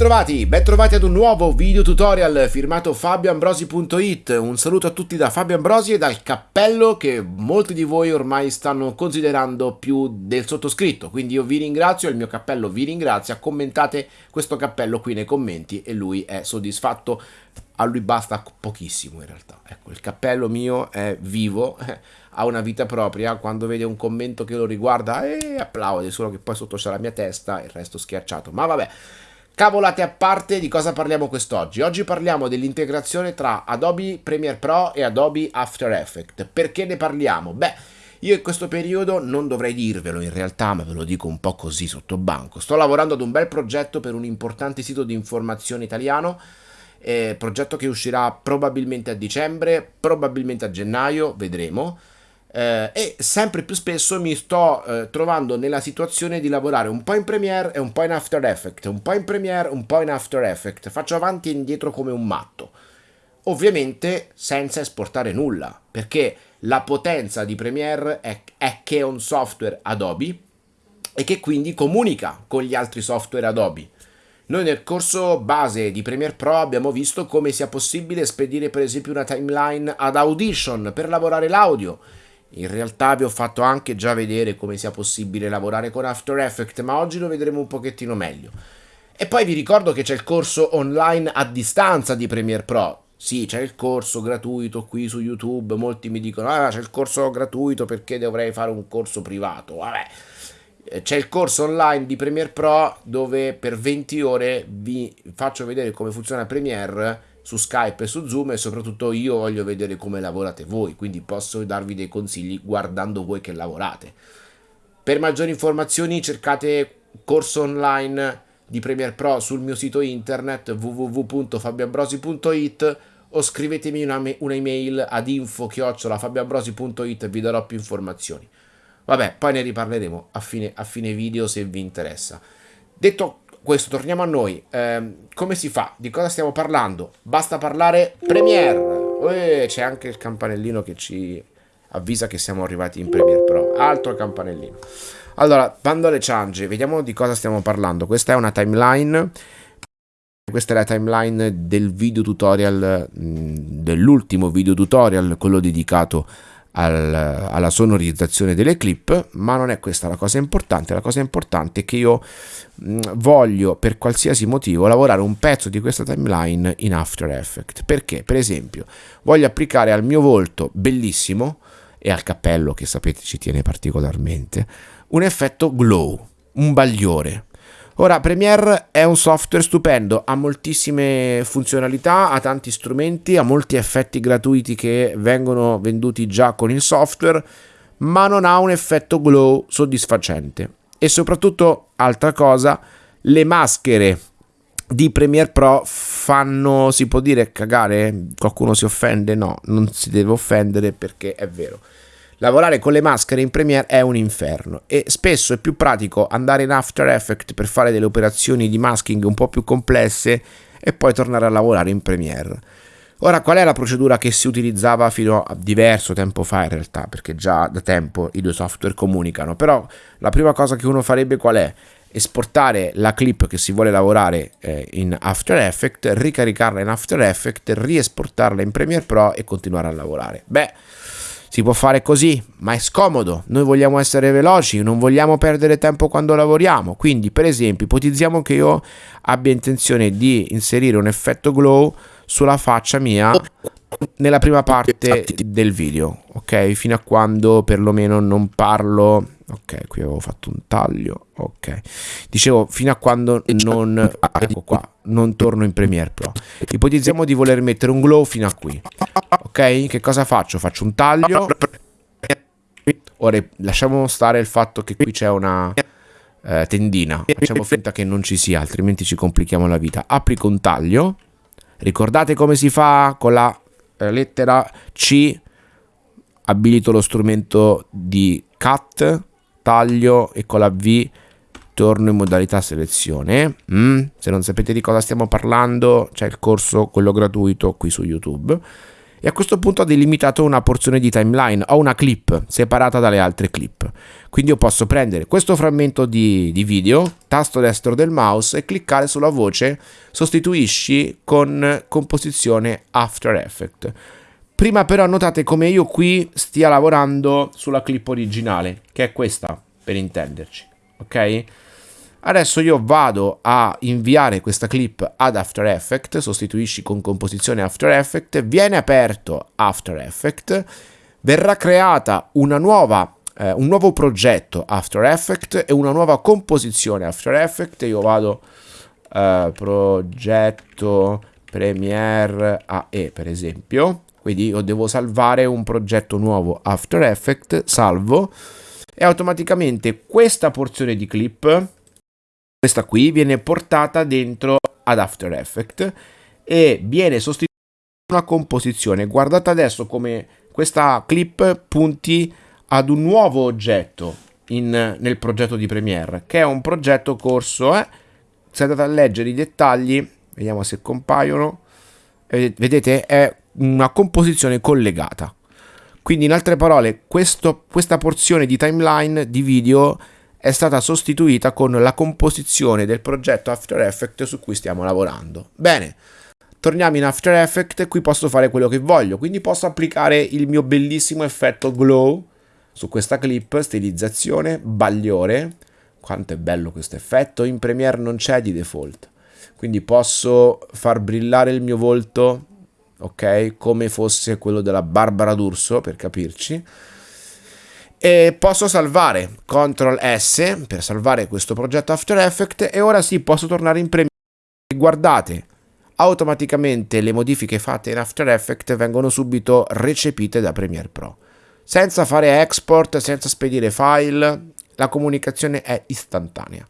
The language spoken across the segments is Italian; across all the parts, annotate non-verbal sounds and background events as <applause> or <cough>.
Bentrovati, bentrovati ad un nuovo video tutorial firmato fabioambrosi.it Un saluto a tutti da Fabio Ambrosi e dal cappello che molti di voi ormai stanno considerando più del sottoscritto. Quindi io vi ringrazio, il mio cappello vi ringrazia, commentate questo cappello qui nei commenti e lui è soddisfatto. A lui basta pochissimo in realtà. Ecco, il cappello mio è vivo, <laughs> ha una vita propria. Quando vede un commento che lo riguarda, eh, applaude Solo che poi sotto c'è la mia testa e il resto schiacciato. Ma vabbè Cavolate a parte, di cosa parliamo quest'oggi? Oggi parliamo dell'integrazione tra Adobe Premiere Pro e Adobe After Effects. Perché ne parliamo? Beh, io in questo periodo non dovrei dirvelo in realtà, ma ve lo dico un po' così sotto banco. Sto lavorando ad un bel progetto per un importante sito di informazione italiano, eh, progetto che uscirà probabilmente a dicembre, probabilmente a gennaio, vedremo eh, e sempre più spesso mi sto eh, trovando nella situazione di lavorare un po' in Premiere e un po' in After Effects, un po' in Premiere, un po' in After Effects, faccio avanti e indietro come un matto. Ovviamente senza esportare nulla, perché la potenza di Premiere è, è che è un software Adobe e che quindi comunica con gli altri software Adobe. Noi nel corso base di Premiere Pro abbiamo visto come sia possibile spedire per esempio una timeline ad Audition per lavorare l'audio in realtà vi ho fatto anche già vedere come sia possibile lavorare con After Effects, ma oggi lo vedremo un pochettino meglio. E poi vi ricordo che c'è il corso online a distanza di Premiere Pro. Sì, c'è il corso gratuito qui su YouTube, molti mi dicono ah c'è il corso gratuito perché dovrei fare un corso privato. Vabbè, c'è il corso online di Premiere Pro dove per 20 ore vi faccio vedere come funziona Premiere su Skype e su Zoom e soprattutto io voglio vedere come lavorate voi, quindi posso darvi dei consigli guardando voi che lavorate. Per maggiori informazioni cercate corso online di Premiere Pro sul mio sito internet www.fabiambrosi.it o scrivetemi un'email ad info-fabiambrosi.it e vi darò più informazioni. Vabbè, poi ne riparleremo a fine, a fine video se vi interessa. Detto questo, torniamo a noi. Eh, come si fa? Di cosa stiamo parlando? Basta parlare Premiere. C'è anche il campanellino che ci avvisa che siamo arrivati in Premiere Pro. Altro campanellino. Allora, bando alle ciance, vediamo di cosa stiamo parlando. Questa è una timeline. Questa è la timeline del video tutorial, mm, dell'ultimo video tutorial, quello dedicato al, alla sonorizzazione delle clip, ma non è questa la cosa importante, la cosa importante è che io mh, mm, voglio per qualsiasi motivo lavorare un pezzo di questa timeline in After Effects, perché? Per esempio voglio applicare al mio volto bellissimo e al cappello che sapete ci tiene particolarmente un effetto glow, un bagliore Ora, Premiere è un software stupendo, ha moltissime funzionalità, ha tanti strumenti, ha molti effetti gratuiti che vengono venduti già con il software, ma non ha un effetto glow soddisfacente. E soprattutto, altra cosa, le maschere di Premiere Pro fanno, si può dire, cagare? Qualcuno si offende? No, non si deve offendere perché è vero. Lavorare con le maschere in Premiere è un inferno e spesso è più pratico andare in After Effects per fare delle operazioni di masking un po' più complesse e poi tornare a lavorare in Premiere. Ora, qual è la procedura che si utilizzava fino a diverso tempo fa in realtà, perché già da tempo i due software comunicano, però la prima cosa che uno farebbe qual è? Esportare la clip che si vuole lavorare eh, in After Effects, ricaricarla in After Effects, riesportarla in Premiere Pro e continuare a lavorare. Beh, si può fare così, ma è scomodo. Noi vogliamo essere veloci, non vogliamo perdere tempo quando lavoriamo. Quindi, per esempio, ipotizziamo che io abbia intenzione di inserire un effetto glow sulla faccia mia nella prima parte del video, ok? Fino a quando perlomeno non parlo ok qui avevo fatto un taglio ok. Dicevo fino a quando non ecco qua non torno in Premiere Pro. Ipotizziamo di voler mettere un glow fino a qui ok? Che cosa faccio? Faccio un taglio. Ora lasciamo stare il fatto che qui c'è una eh, tendina. Facciamo finta che non ci sia altrimenti ci complichiamo la vita. Applico un taglio. Ricordate come si fa con la eh, lettera C? Abilito lo strumento di cut taglio e con la V torno in modalità selezione. Mm? Se non sapete di cosa stiamo parlando, c'è il corso, quello gratuito, qui su YouTube. e a questo punto ho delimitato una porzione di timeline, ho una clip separata dalle altre clip. Quindi io posso prendere questo frammento di, di video, tasto destro del mouse e cliccare sulla voce sostituisci con composizione After Effects. Prima però notate come io qui stia lavorando sulla clip originale, che è questa per intenderci, ok? Adesso io vado a inviare questa clip ad After Effects, sostituisci con composizione After Effects, viene aperto After Effects, verrà creata una nuova, eh, un nuovo progetto After Effects e una nuova composizione After Effects. Io vado eh, progetto Premiere AE per esempio, quindi io devo salvare un progetto nuovo After Effects, salvo e automaticamente questa porzione di clip questa qui viene portata dentro ad After Effects e viene sostituita una composizione. Guardate adesso come questa clip punti ad un nuovo oggetto in, nel progetto di Premiere, che è un progetto corso. Eh? Se andate a leggere i dettagli, vediamo se compaiono. Vedete, è una composizione collegata. Quindi, in altre parole, questo, questa porzione di timeline di video è stata sostituita con la composizione del progetto After Effects su cui stiamo lavorando. Bene, torniamo in After Effects qui posso fare quello che voglio, quindi posso applicare il mio bellissimo effetto glow su questa clip, stilizzazione, bagliore, quanto è bello questo effetto, in Premiere non c'è di default, quindi posso far brillare il mio volto, ok, come fosse quello della Barbara D'Urso, per capirci, e posso salvare CTRL S per salvare questo progetto After Effects e ora sì posso tornare in Premiere. Guardate automaticamente le modifiche fatte in After Effects vengono subito recepite da Premiere Pro. Senza fare export, senza spedire file la comunicazione è istantanea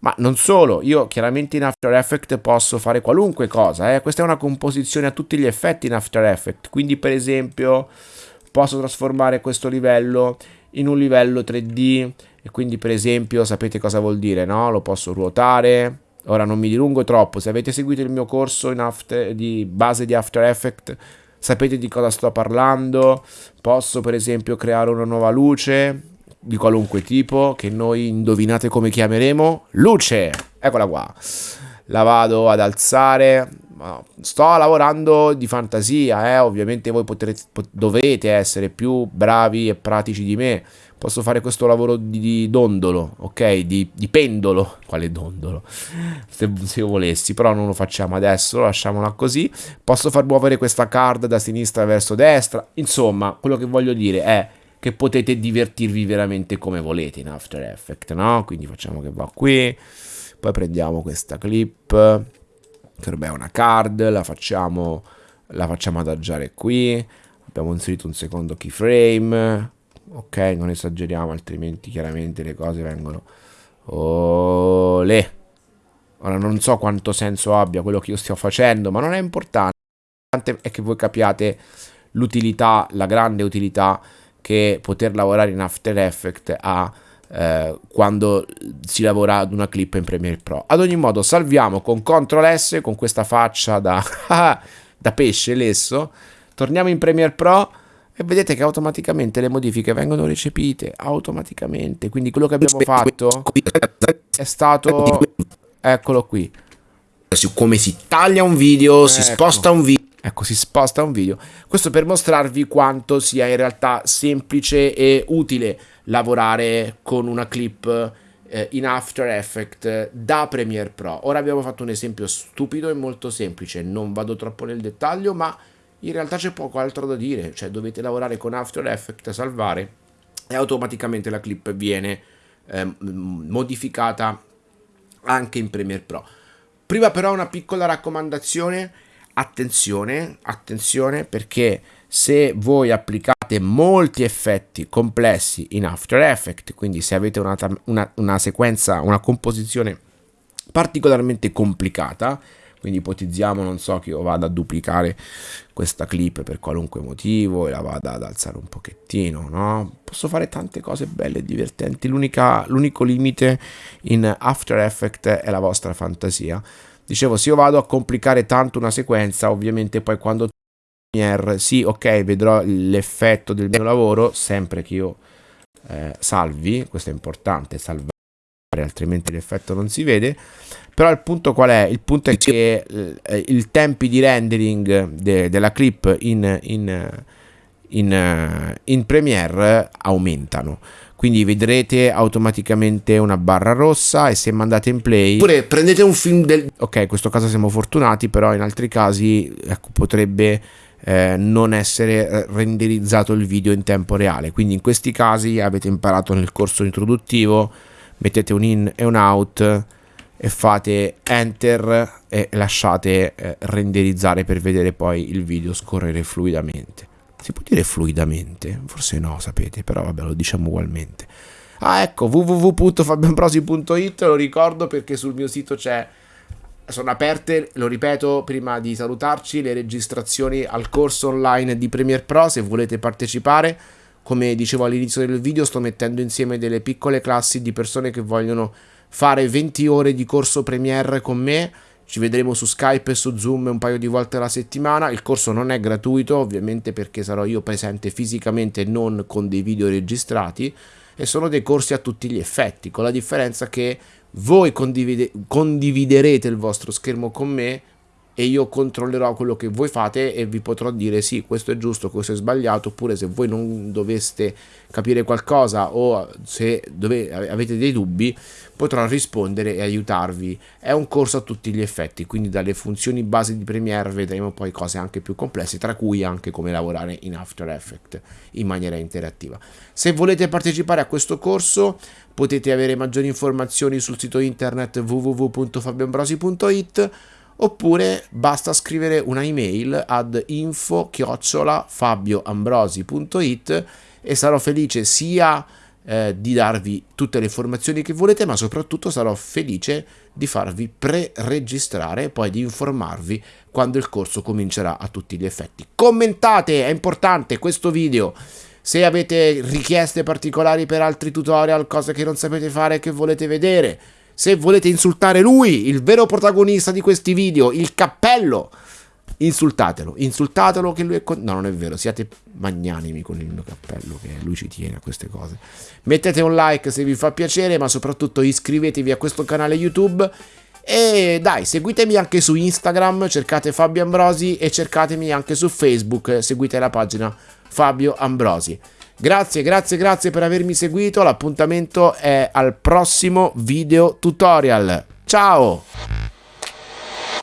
ma non solo, io chiaramente in After Effects posso fare qualunque cosa, eh? questa è una composizione a tutti gli effetti in After Effects, quindi per esempio posso trasformare questo livello in un livello 3D e quindi per esempio sapete cosa vuol dire, no? Lo posso ruotare. Ora non mi dilungo troppo, se avete seguito il mio corso after, di base di After Effects sapete di cosa sto parlando. Posso per esempio creare una nuova luce di qualunque tipo che noi indovinate come chiameremo luce. Eccola qua. La vado ad alzare, sto lavorando di fantasia, eh? ovviamente voi potrete, dovete essere più bravi e pratici di me. Posso fare questo lavoro di, di dondolo, ok? Di, di, pendolo. Quale dondolo? Se, se volessi, però non lo facciamo adesso, lasciamola così. Posso far muovere questa card da sinistra verso destra. Insomma, quello che voglio dire è che potete divertirvi veramente come volete in After Effects, no? Quindi facciamo che va qui. Poi prendiamo questa clip che è una card, la facciamo, la facciamo adagiare qui, abbiamo inserito un secondo keyframe, ok, non esageriamo altrimenti chiaramente le cose vengono... Olè! Ora non so quanto senso abbia quello che io sto facendo, ma non è importante, l'importante è che voi capiate l'utilità, la grande utilità che poter lavorare in After Effects ha eh, quando si lavora ad una clip in Premiere Pro. Ad ogni modo salviamo con CTRL S con questa faccia da, <laughs> da pesce lesso, torniamo in Premiere Pro e vedete che automaticamente le modifiche vengono recepite automaticamente, quindi quello che abbiamo fatto è stato eccolo qui. Come si taglia un video, ecco. si sposta un video. Ecco, si sposta un video. Questo per mostrarvi quanto sia in realtà semplice e utile lavorare con una clip eh, in After Effects da Premiere Pro. Ora abbiamo fatto un esempio stupido e molto semplice, non vado troppo nel dettaglio, ma in realtà c'è poco altro da dire, cioè dovete lavorare con After Effects, salvare e automaticamente la clip viene eh, modificata anche in Premiere Pro. Prima però una piccola raccomandazione, attenzione, attenzione perché se voi applicate molti effetti complessi in After Effects, quindi se avete una, una, una sequenza, una composizione particolarmente complicata, quindi ipotizziamo, non so, che io vada a duplicare questa clip per qualunque motivo e la vada ad alzare un pochettino, no? Posso fare tante cose belle e divertenti, l'unico limite in After Effects è la vostra fantasia. Dicevo, se io vado a complicare tanto una sequenza, ovviamente poi quando Premiere, sì, ok, vedrò l'effetto del mio lavoro, sempre che io eh, salvi, questo è importante, salvare, altrimenti l'effetto non si vede. Però il punto qual è? Il punto è che eh, i tempi di rendering de, della clip in, in, in, in Premiere aumentano quindi vedrete automaticamente una barra rossa e se mandate in play oppure prendete un film del ok in questo caso siamo fortunati però in altri casi ecco, potrebbe eh, non essere eh, renderizzato il video in tempo reale. Quindi in questi casi avete imparato nel corso introduttivo mettete un in e un out e fate enter e lasciate eh, renderizzare per vedere poi il video scorrere fluidamente si può dire fluidamente? Forse no, sapete, però vabbè, lo diciamo ugualmente. Ah, ecco, www.fabianprosi.it, lo ricordo perché sul mio sito c'è sono aperte, lo ripeto prima di salutarci, le registrazioni al corso online di Premiere Pro se volete partecipare. Come dicevo all'inizio del video, sto mettendo insieme delle piccole classi di persone che vogliono fare 20 ore di corso Premiere con me ci vedremo su Skype e su Zoom un paio di volte alla settimana. Il corso non è gratuito, ovviamente perché sarò io presente fisicamente e non con dei video registrati e sono dei corsi a tutti gli effetti, con la differenza che voi condivide- condividerete il vostro schermo con me e io controllerò quello che voi fate e vi potrò dire sì, questo è giusto, questo è sbagliato, oppure se voi non doveste capire qualcosa o se dove, avete dei dubbi, potrò rispondere e aiutarvi. È un corso a tutti gli effetti, quindi dalle funzioni base di Premiere vedremo poi cose anche più complesse, tra cui anche come lavorare in After Effects in maniera interattiva. Se volete partecipare a questo corso potete avere maggiori informazioni sul sito internet www.fabioambrosi.it oppure basta scrivere una email ad info-fabioambrosi.it e sarò felice sia eh, di darvi tutte le informazioni che volete, ma soprattutto sarò felice di farvi pre-registrare e poi di informarvi quando il corso comincerà a tutti gli effetti. Commentate, è importante questo video. Se avete richieste particolari per altri tutorial, cose che non sapete fare e che volete vedere, se volete insultare lui, il vero protagonista di questi video, il cappello, insultatelo, insultatelo che lui è... Con... No, non è vero, siate magnanimi con il mio cappello, che lui ci tiene a queste cose. Mettete un like se vi fa piacere, ma soprattutto iscrivetevi a questo canale YouTube. E dai, seguitemi anche su Instagram, cercate Fabio Ambrosi e cercatemi anche su Facebook, seguite la pagina Fabio Ambrosi. Grazie, grazie, grazie per avermi seguito. L'appuntamento è al prossimo video tutorial. Ciao!